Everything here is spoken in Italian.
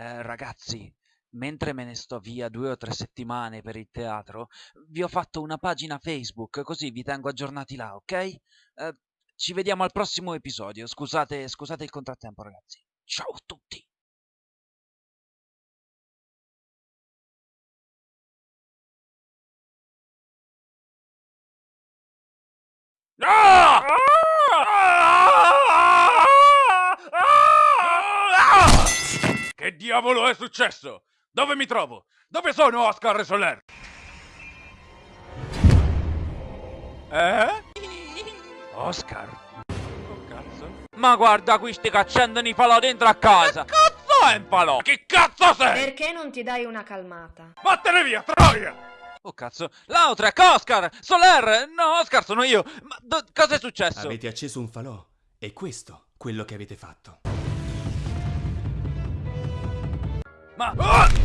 Eh, ragazzi, mentre me ne sto via due o tre settimane per il teatro, vi ho fatto una pagina Facebook, così vi tengo aggiornati là, ok? Eh, ci vediamo al prossimo episodio. Scusate, scusate il contrattempo, ragazzi. Ciao a tutti! Diavolo è successo? Dove mi trovo? Dove sono Oscar Soler? Eh? Oscar? Oh cazzo? Ma guarda qui sti cacciando i falò dentro a casa! Che cazzo è un falò? Chi cazzo sei? Perché non ti dai una calmata? Vattene via, troia! Oh cazzo, Lautrec, Oscar, Soler, no Oscar sono io, ma cosa è successo? Avete acceso un falò? E questo quello che avete fatto. Ma... Ah!